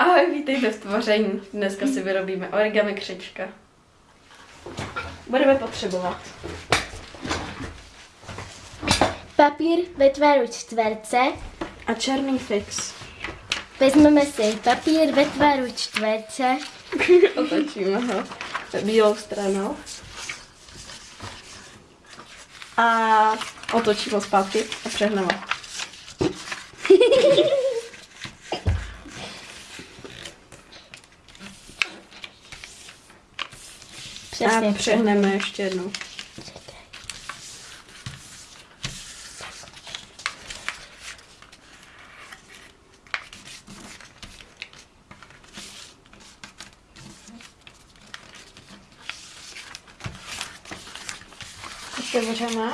Ahoj, vítejte v tvoření. Dneska si vyrobíme origami křečka. Budeme potřebovat Papír ve tvaru čtverce. a černý fix. Vezmeme si papír ve tvaru čtverce. Otočíme ho bílou stranou. A otočíme ho zpátky a přehneme. Přesně. A přehneme ještě jednou. Otevřeme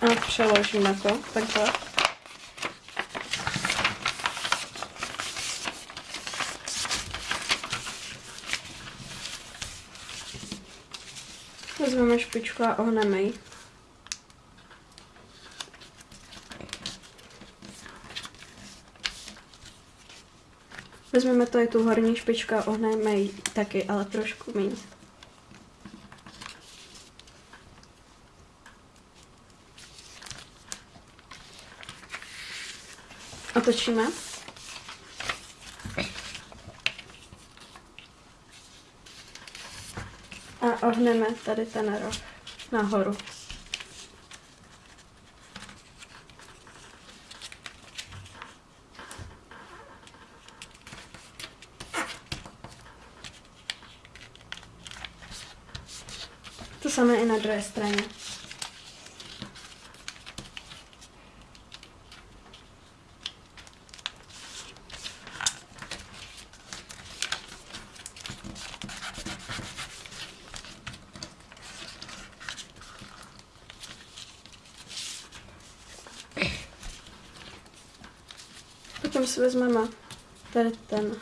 a přeložíme to takhle. Vezmeme špičku a ohneme ji. Vezmeme to je tu horní špičku a ohneme ji taky, ale trošku méně. Otočíme. Ohneme tady ten roh nahoru. To samé i na druhé straně. Potom si vezmeme tady ten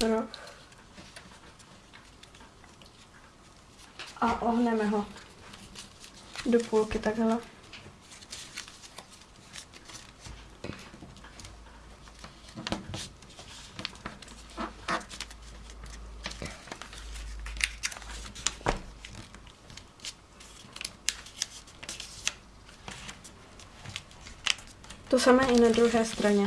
roh a ohneme ho do půlky takhle. To samé i na druhé straně.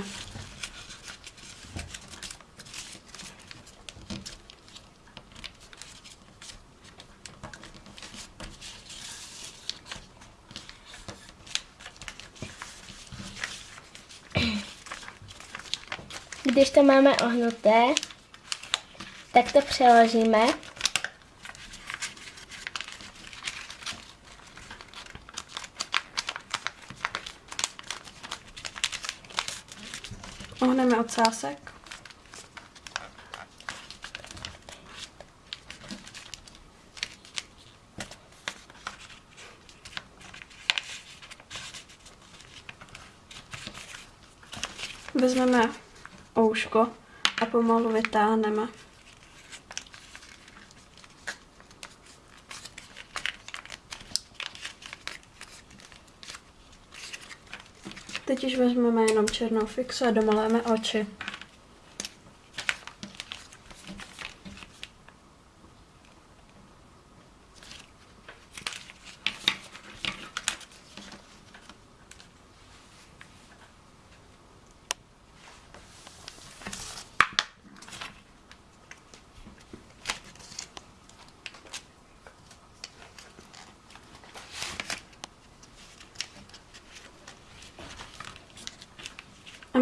Když to máme ohnuté, tak to přeložíme. Ohneme ocásek. Vezmeme ouško a pomalu vytáhneme. Teď už vezmeme jenom černou fixu a domaléme oči.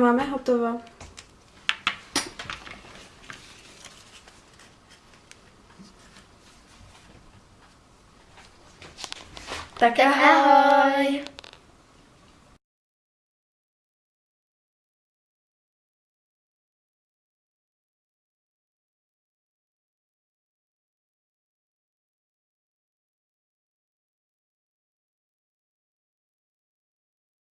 Máme hotovo. Tak ahoj!